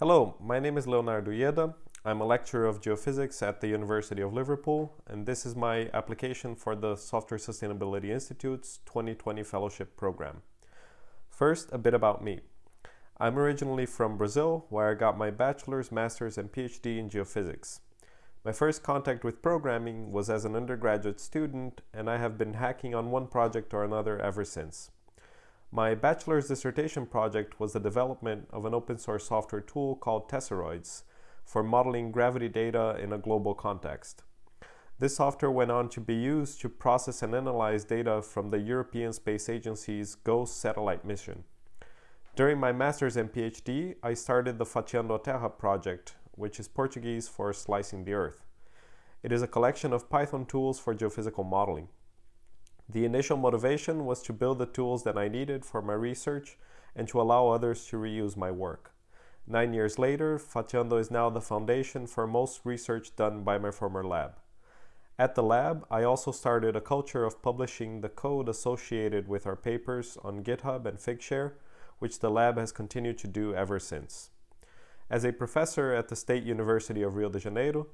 Hello, my name is Leonardo Uieda. I'm a lecturer of geophysics at the University of Liverpool, and this is my application for the Software Sustainability Institute's 2020 Fellowship Program. First, a bit about me. I'm originally from Brazil, where I got my bachelor's, master's, and PhD in geophysics. My first contact with programming was as an undergraduate student, and I have been hacking on one project or another ever since. My bachelor's dissertation project was the development of an open source software tool called Tesseroids for modeling gravity data in a global context. This software went on to be used to process and analyze data from the European Space Agency's GOCE satellite mission. During my master's and PhD, I started the Fatiando Terra project, which is Portuguese for slicing the earth. It is a collection of Python tools for geophysical modeling. The initial motivation was to build the tools that I needed for my research and to allow others to reuse my work. Nine years later, Fatiando is now the foundation for most research done by my former lab. At the lab, I also started a culture of publishing the code associated with our papers on GitHub and Figshare, which the lab has continued to do ever since. As a professor at the State University of Rio de Janeiro,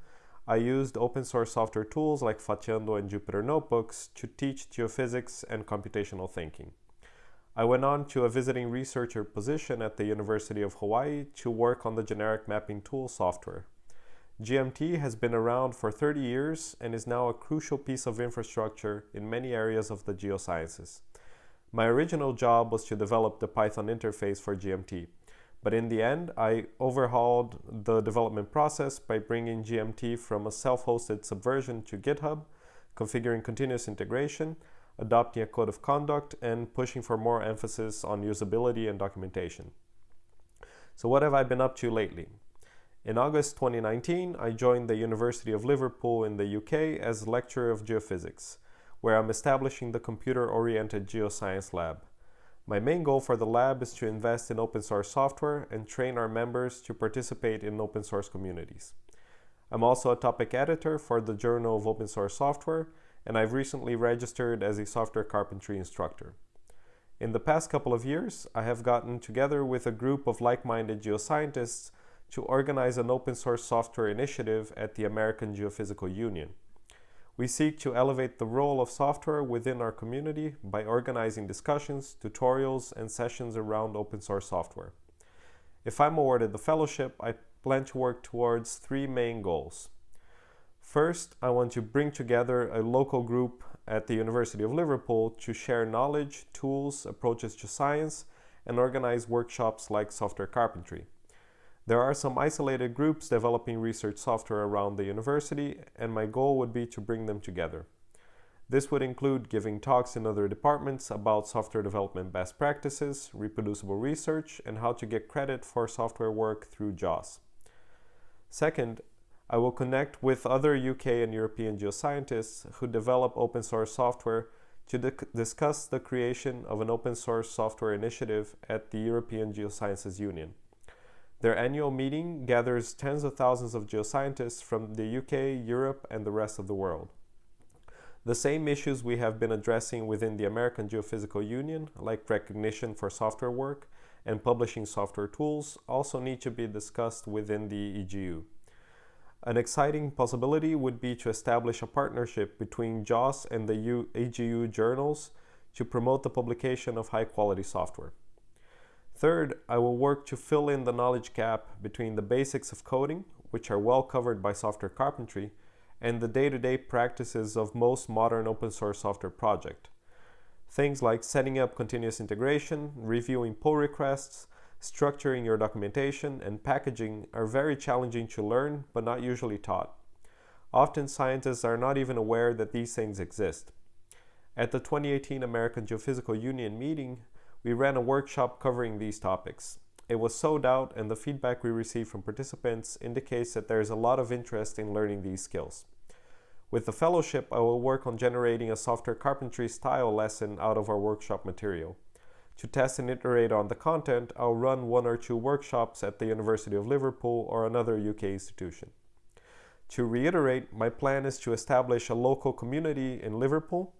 I used open source software tools like Fatiando and Jupyter Notebooks to teach geophysics and computational thinking. I went on to a visiting researcher position at the University of Hawaii to work on the generic mapping tool software. GMT has been around for 30 years and is now a crucial piece of infrastructure in many areas of the geosciences. My original job was to develop the Python interface for GMT, but in the end, I overhauled the development process by bringing GMT from a self-hosted subversion to GitHub, configuring continuous integration, adopting a code of conduct, and pushing for more emphasis on usability and documentation. So what have I been up to lately? In August 2019, I joined the University of Liverpool in the UK as lecturer of geophysics, where I'm establishing the computer-oriented geoscience lab. My main goal for the lab is to invest in open source software and train our members to participate in open source communities. I'm also a topic editor for the Journal of Open Source Software, and I've recently registered as a software carpentry instructor. In the past couple of years, I have gotten together with a group of like-minded geoscientists to organize an open source software initiative at the American Geophysical Union. We seek to elevate the role of software within our community by organizing discussions, tutorials, and sessions around open source software. If I'm awarded the fellowship, I plan to work towards three main goals. First, I want to bring together a local group at the University of Liverpool to share knowledge, tools, approaches to science, and organize workshops like software carpentry. There are some isolated groups developing research software around the university, and my goal would be to bring them together. This would include giving talks in other departments about software development best practices, reproducible research, and how to get credit for software work through JOSS. Second, I will connect with other UK and European geoscientists who develop open source software to discuss the creation of an open source software initiative at the European Geosciences Union. Their annual meeting gathers tens of thousands of geoscientists from the UK, Europe, and the rest of the world. The same issues we have been addressing within the American Geophysical Union, like recognition for software work and publishing software tools, also need to be discussed within the EGU. An exciting possibility would be to establish a partnership between JOSS and the EGU journals to promote the publication of high-quality software. Third, I will work to fill in the knowledge gap between the basics of coding, which are well covered by software carpentry, and the day-to-day -day practices of most modern open source software project. Things like setting up continuous integration, reviewing pull requests, structuring your documentation, and packaging are very challenging to learn, but not usually taught. Often scientists are not even aware that these things exist. At the 2018 American Geophysical Union meeting, we ran a workshop covering these topics. It was sold out and the feedback we received from participants indicates that there is a lot of interest in learning these skills. With the fellowship, I will work on generating a software carpentry style lesson out of our workshop material. To test and iterate on the content, I'll run one or two workshops at the University of Liverpool or another UK institution. To reiterate, my plan is to establish a local community in Liverpool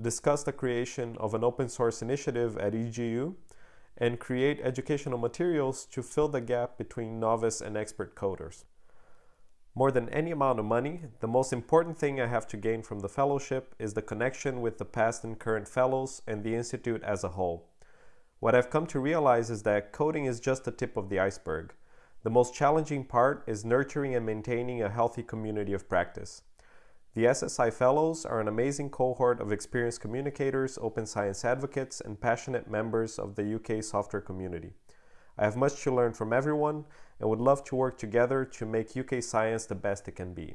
discuss the creation of an open source initiative at EGU, and create educational materials to fill the gap between novice and expert coders. More than any amount of money, the most important thing I have to gain from the fellowship is the connection with the past and current fellows and the Institute as a whole. What I've come to realize is that coding is just the tip of the iceberg. The most challenging part is nurturing and maintaining a healthy community of practice. The SSI Fellows are an amazing cohort of experienced communicators, open science advocates, and passionate members of the UK software community. I have much to learn from everyone and would love to work together to make UK science the best it can be.